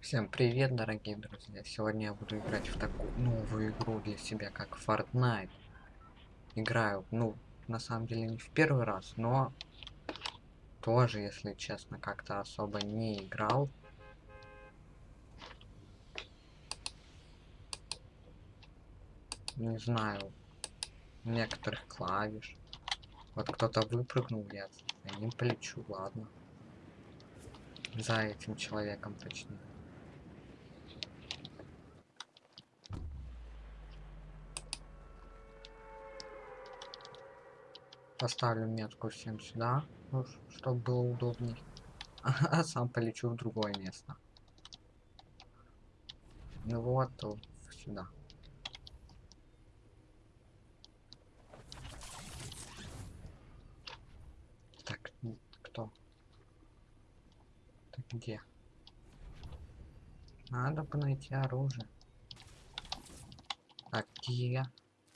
Всем привет, дорогие друзья! Сегодня я буду играть в такую новую игру для себя, как Fortnite. Играю, ну, на самом деле не в первый раз, но тоже, если честно, как-то особо не играл. Не знаю, некоторых клавиш. Вот кто-то выпрыгнул, я за ним полечу, ладно. За этим человеком, точнее. Поставлю метку всем сюда, ну, чтобы было удобней. А сам полечу в другое место. Ну вот, сюда. Так, кто? Так где? Надо бы найти оружие. Так, где?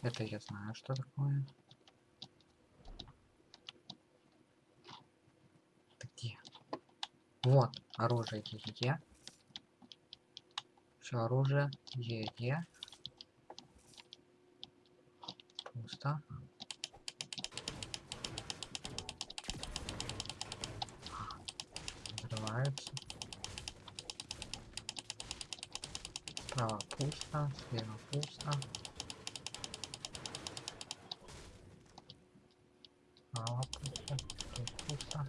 Это я знаю, что такое. Вот, оружие Е. Все оружие Е. Пусто. Взрывается. Справа пусто, слева пусто. Справа пусто, тут пусто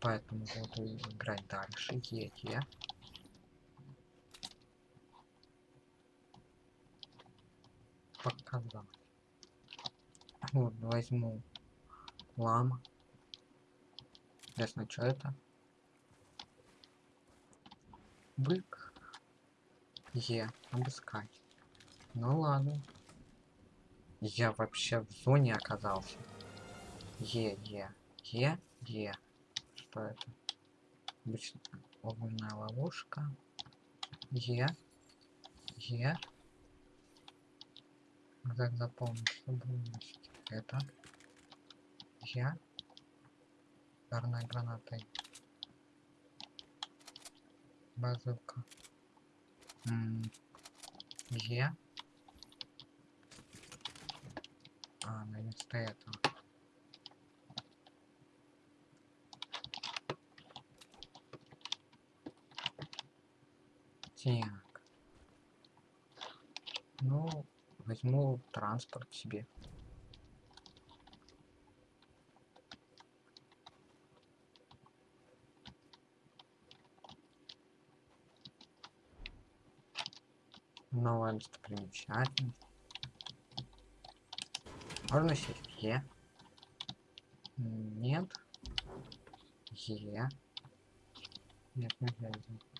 поэтому буду играть дальше. Е, Е. Показать. Вот, возьму лама. Ясно, что это? Бык. Е, обыскать. Ну ладно. Я вообще в зоне оказался. Е, Е, Е, Е это? Обычно огненная ловушка. Е. Е. Как запомнить, что это? Е. Ударная граната. Базука. Е. А, на место этого. Так. Ну, возьму транспорт себе. Новая достопримечательность. Можно сесть? Е. Нет. Е. Нет, взять. Хм.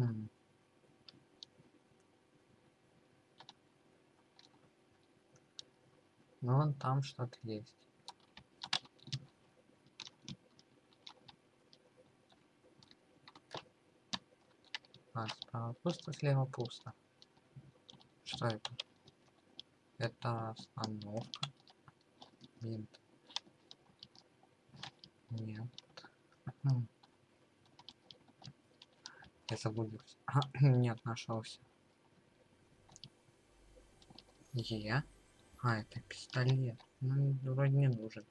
Ну, вон там что-то есть. А, справа пусто, слева пусто. Что это? Это остановка. Винт. Нет. Я заблудился. А, нет, нашелся. Е. А, это пистолет. Ну, вроде не нужен.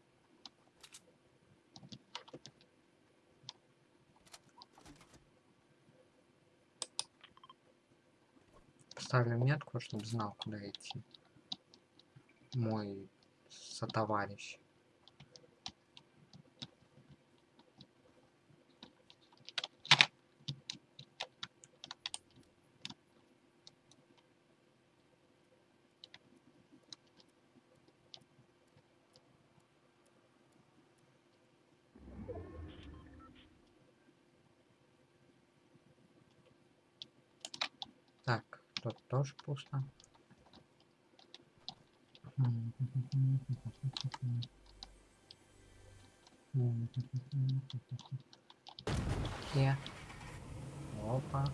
Поставлю метку, чтобы знал, куда идти. Мой сотоварищ. Так, тут тоже пусто. Где? Опа.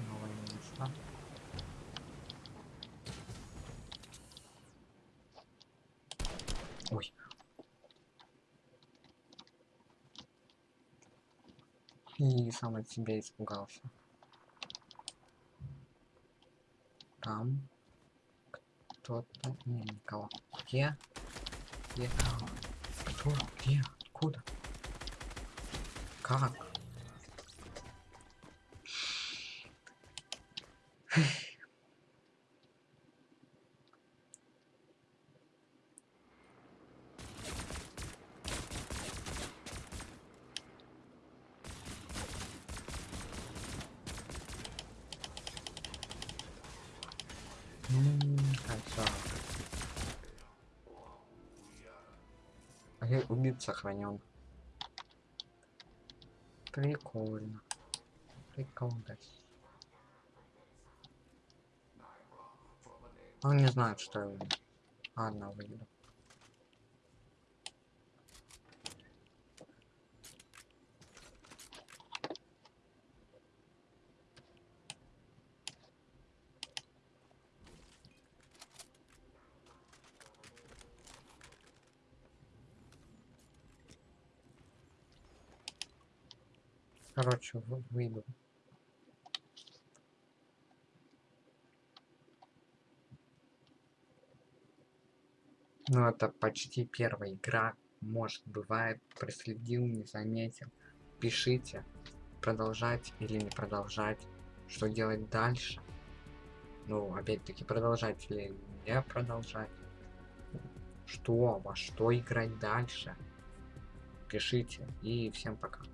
Новое место. Ой. И сам от себя испугался. Там кто-то... Не, никого. Где? Где? Кто? Где? Откуда? Как? Ну, красава. А я убит сохранен. Прикольно. Прикольно. Он не знает, что я. Ладно, выйду. Короче, вы- выйду. Ну, это почти первая игра. Может, бывает, проследил, не заметил. Пишите, продолжать или не продолжать. Что делать дальше. Ну, опять-таки, продолжать или не продолжать. Что, во что играть дальше. Пишите. И всем пока.